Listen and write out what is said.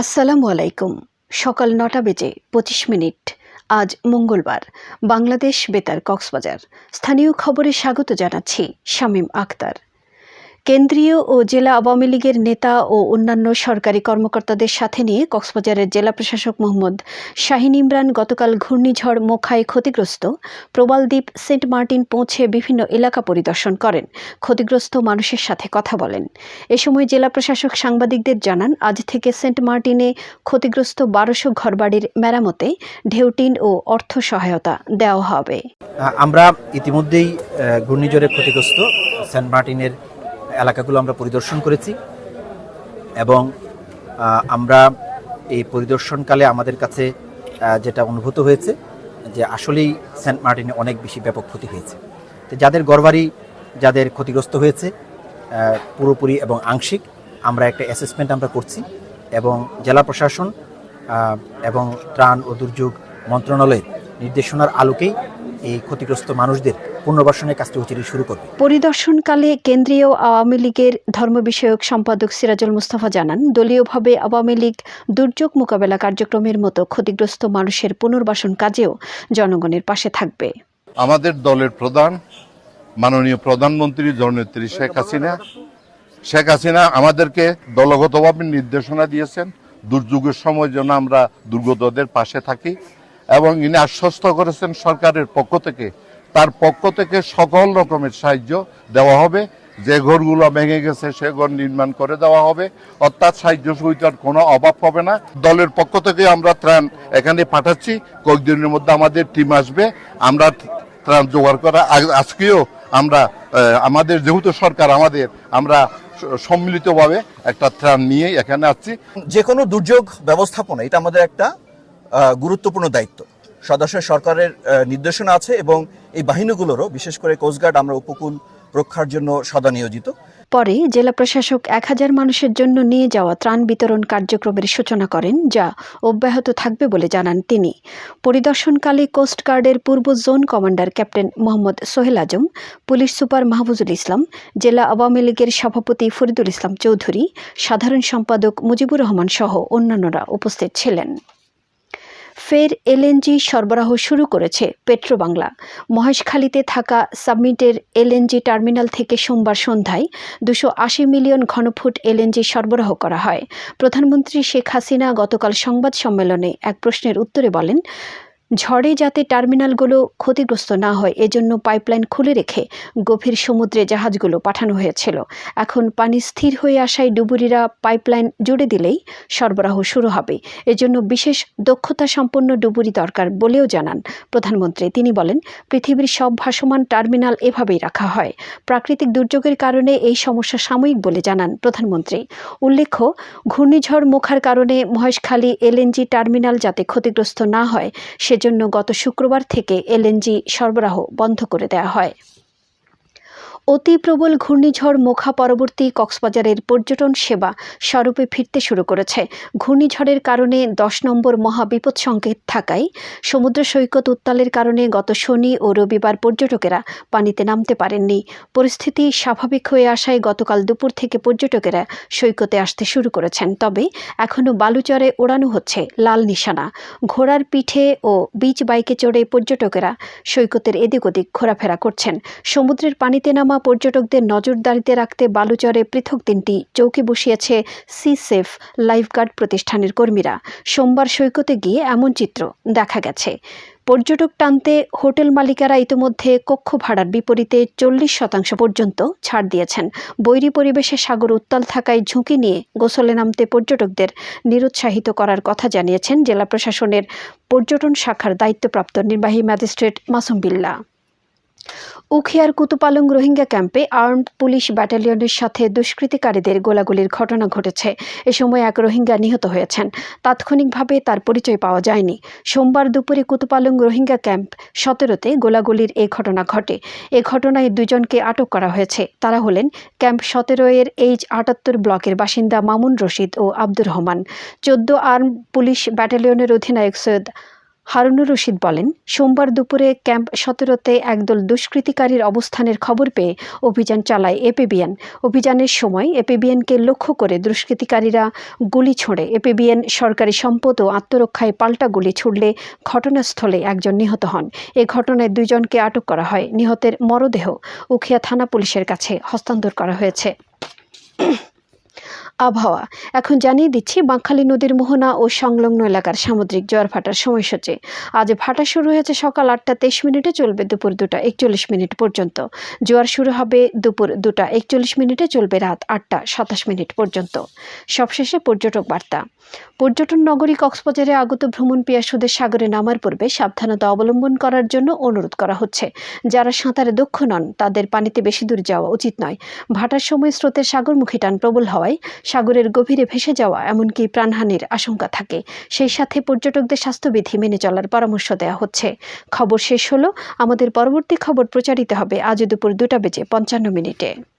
আসসালামু আলাইকুম। সকাল নটা বেজে পঁচিশ মিনিট। আজ মঙ্গলবার। বাংলাদেশ বেতার কক্সবাজার। স্থানীয় খবরে স্বাগত জানাচ্ছি শামীম আক্তার কেন্দ্রীয় ও জেলা আওয়ামী লীগের নেতা ও অন্যান্য সরকারি কর্মকর্তাদের সাথে নিয়ে কক্সবাজারের জেলা প্রশাসক মোহাম্মদ শাহিন ইমরান গতকাল ঘূর্ণিঝড় মোখায় ক্ষতিগ্রস্ত। প্রবালদ্বীপ সেন্ট মার্টিন পৌঁছে বিভিন্ন এলাকা পরিদর্শন করেন। ক্ষতিগ্রস্ত মানুষের সাথে কথা বলেন। এ সময় জেলা প্রশাসক সাংবাদিকদের জানান, আজ থেকে সেন্ট মার্টিনে ক্ষতিগ্রস্ত বারোশো ঘরবাড়ির মেরামতে ঢেউটিন ও অর্থ সহায়তা দেওয়া হবে। আমরা ইতিমধ্যেই ঘূর্ণিঝড়ে ক্ষতিগ্রস্ত সেন্ট মার্টিনের এলাকাগুলো আমরা পরিদর্শন করেছি এবং আমরা এই পরিদর্শনকালে আমাদের কাছে যেটা অনুভূত হয়েছে যে আসলেই সেন্ট মার্টিনে অনেক বেশি ব্যাপক ক্ষতি হয়েছে। তো যাদের ঘরবাড়ি, যাদের ক্ষতিগ্রস্ত হয়েছে পুরোপুরি এবং আংশিক, আমরা একটা অ্যাসেসমেন্ট আমরা করছি এবং জেলা প্রশাসন এবং ত্রাণ ও দুর্যোগ মন্ত্রণালয়ের নির্দেশনার আলোকেই এই ক্ষতিগ্রস্ত মানুষদের পুনর্বাসনের কাজটি অচিরে শুরু করবে। পরিদর্শনকালে কেন্দ্রীয় আওয়ামী লীগের ধর্ম বিষয়ক সম্পাদক সিরাজুল মুস্তাফা জানান দলীয়ভাবে আওয়ামী লীগ দুর্যোগ মোকাবেলা কার্যক্রমের মতো ক্ষতিগ্রস্ত মানুষের পুনর্বাসন কাজেও জনগণের পাশে থাকবে। আমাদের দলের প্রধান মাননীয় প্রধানমন্ত্রী জননেত্রী শেখ হাসিনা। শেখ হাসিনা আমাদেরকে দলগতভাবে নির্দেশনা দিয়েছেন দুর্যোগের সময় যেন আমরা দুর্গতদের পাশে থাকি এবং ইনি আশ্বস্ত করেছেন সরকারের পক্ষ থেকে তার পক্ষ থেকে সকল রকমের সাহায্য দেওয়া হবে। যে ঘরগুলো ভেঙে গেছে, সে ঘর নির্মাণ করে দেওয়া হবে। অর্থাৎ সাহায্য সুবিধার কোনো অভাব হবে না। দলের পক্ষ থেকে আমরা ত্রাণ এখানে পাঠাচ্ছি। কয়েকদিনের মধ্যে আমাদের টিম আসবে। আমরা ত্রাণ জোগাড় করা আজকেও আমরা আমাদের যেহেতু সরকার আমাদের, আমরা সম্মিলিতভাবে একটা ত্রাণ নিয়ে এখানে আসছি। যে কোনো দুর্যোগ ব্যবস্থাপনা, এটা আমাদের একটা গুরুত্বপূর্ণ দায়িত্ব। সদস্য সরকারের নির্দেশনা আছে এবং এই বাহিনীগুলোরও, বিশেষ করে কোস্টগার্ড আমরা উপকূল রক্ষার জন্য সদা নিয়োজিত। পরে জেলা প্রশাসক এক হাজার মানুষের জন্য নিয়ে যাওয়া ত্রাণ বিতরণ কার্যক্রমের সূচনা করেন, যা অব্যাহত থাকবে বলে জানান তিনি। পরিদর্শনকালে কোস্টগার্ডের পূর্ব zone commander captain Mohammad Sohel Azam, police super Mahfuzul Islam, জেলা আওয়ামী লীগের সভাপতি ফরিদুল ইসলাম চৌধুরী, সাধারণ সম্পাদক মুজিবুর রহমান সহ অন্যান্যরা উপস্থিত ছিলেন। ফের এলএনজি সরবরাহ শুরু করেছে পেট্রোবাংলা। মহেশখালীতে থাকা সাবমিটের এলএনজি টার্মিনাল থেকে সোমবার সন্ধ্যায় দুশো আশি মিলিয়ন ঘনফুট এলএনজি সরবরাহ করা হয়। প্রধানমন্ত্রী শেখ হাসিনা গতকাল সংবাদ সম্মেলনে এক প্রশ্নের উত্তরে বলেন ঝড়ে যাতে টার্মিনালগুলো ক্ষতিগ্রস্ত না হয়, এজন্য পাইপলাইন খুলে রেখে গভীর সমুদ্রে জাহাজগুলো পাঠানো হয়েছিল। এখন পানি স্থির হয়ে আসায় ডুবুরিরা পাইপলাইন জুড়ে দিলেই সরবরাহ শুরু হবে। এজন্য বিশেষ দক্ষতা সম্পন্ন ডুবুরি দরকার বলেও জানান প্রধানমন্ত্রী। তিনি বলেন, পৃথিবীর সব ভাসমান টার্মিনাল এভাবেই রাখা হয়। প্রাকৃতিক দুর্যোগের কারণে এই সমস্যা সাময়িক বলে জানান প্রধানমন্ত্রী। উল্লেখ্য, ঘূর্ণিঝড় মুখার কারণে মহেশখালী এলএনজি টার্মিনাল যাতে ক্ষতিগ্রস্ত না হয় সেজন্য গত শুক্রবার থেকে এলএনজি সরবরাহ বন্ধ করে দেয়া হয়। অতি প্রবল ঘূর্ণিঝড় মোখা পরবর্তী কক্সবাজারের পর্যটন সেবা স্বরূপে ফিরতে শুরু করেছে। ঘূর্ণিঝড়ের কারণে দশ নম্বর মহাবিপদ সংকেত থাকায় সমুদ্র সৈকত উত্তালের কারণে গত শনি ও রবিবার পর্যটকেরা পানিতে নামতে পারেননি। পরিস্থিতি স্বাভাবিক হয়ে আসায় গতকাল দুপুর থেকে পর্যটকেরা সৈকতে আসতে শুরু করেছেন। তবে এখনও বালুচরে ওড়ানো হচ্ছে লাল নিশানা। ঘোড়ার পিঠে ও বিচ বাইকে চড়ে পর্যটকেরা সৈকতের এদিক ওদিক ঘোরাফেরা করছেন। সমুদ্রের পানিতে নামা পর্যটকদের নজরদারিতে রাখতে বালুচরে পৃথক দিনটি চৌকি বসিয়েছে সি সেফ লাইফগার্ড প্রতিষ্ঠানের কর্মীরা। সোমবার সৈকতে গিয়ে এমন চিত্র দেখা গেছে। পর্যটক টানতে হোটেল মালিকারা ইতিমধ্যে কক্ষ ভাড়ার বিপরীতে চল্লিশ শতাংশ পর্যন্ত ছাড় দিয়েছেন। বৈরী পরিবেশে সাগর উত্তাল থাকায় ঝুঁকি নিয়ে গোসলে নামতে পর্যটকদের নিরুৎসাহিত করার কথা জানিয়েছেন জেলা প্রশাসনের পর্যটন শাখার দায়িত্বপ্রাপ্ত নির্বাহী ম্যাজিস্ট্রেট মাসুম বিল্লা। উখিয়ার কুতুপালং রোহিঙ্গা ক্যাম্পে আর্মড পুলিশ ব্যাটালিয়নের সাথে দুষ্কৃতিকারীদের গোলাগুলির ঘটনা ঘটেছে। এ সময় এক রোহিঙ্গা নিহত হয়েছেন। তাৎক্ষণিকভাবে তার পরিচয় পাওয়া যায়নি। সোমবার দুপুরে কুতুপালং রোহিঙ্গা ক্যাম্প সতেরোতে গোলাগুলির এই ঘটনা ঘটে। এ ঘটনায় দুজনকে আটক করা হয়েছে। তারা হলেন ক্যাম্প সতেরো এর এইচ আটাত্তর ব্লকের বাসিন্দা মামুন রশিদ ও আব্দুর রহমান। চোদ্দ আর্ম পুলিশ ব্যাটালিয়নের অধিনায়ক সৈয়দ হারুনুর রশিদ বলেন, সোমবার দুপুরে ক্যাম্প সতেরোতে একদল দুষ্কৃতিকারীর অবস্থানের খবর পেয়ে অভিযান চালায় এপিবিএন। অভিযানের সময় এপিবিএনকে লক্ষ্য করে দুষ্কৃতিকারীরা গুলি ছোড়ে। এপিবিএন সরকারি সম্পদ ও আত্মরক্ষায় পাল্টা গুলি ছুড়লে ঘটনাস্থলে একজন নিহত হন। এ ঘটনায় দুইজনকে আটক করা হয়। নিহতের মরদেহ উখিয়া থানা পুলিশের কাছে হস্তান্তর করা হয়েছে। আবহাওয়া। এখন জানিয়ে দিচ্ছি, বাঁকখালী নদীর মোহনা ও সংলগ্ন এলাকার সামুদ্রিক জোয়ার ভাটার সময়সূচি। আজ ভাটা শুরু হয়েছে সকাল আটটা তেইশ মিনিটে, চলবে দুপুর দুটা একচল্লিশ মিনিট পর্যন্ত। জোয়ার শুরু হবে দুপুর দুটা একচল্লিশ মিনিটে, চলবে রাত আটটা সাতাশ মিনিট পর্যন্ত। সবশেষে পর্যটক বার্তা। পর্যটন নগরী কক্সবাজারে আগত ভ্রমণ পিয়াসুদের সাগরে নামার পূর্বে সাবধানতা অবলম্বন করার জন্য অনুরোধ করা হচ্ছে। যারা সাঁতারে দক্ষ নন, তাদের পানিতে বেশি দূর যাওয়া উচিত নয়। ভাটার সময় স্রোতের সাগরমুখী টান প্রবল হওয়ায় সাগরের গভীরে ভেসে যাওয়া এমনকি প্রাণহানির আশঙ্কা থাকে। সেই সাথে পর্যটকদের স্বাস্থ্যবিধি মেনে চলার পরামর্শ দেওয়া হচ্ছে। খবর শেষ হলো। আমাদের পরবর্তী খবর প্রচারিত হবে আজ দুপুর দুটা বেজে পঞ্চান্ন মিনিটে।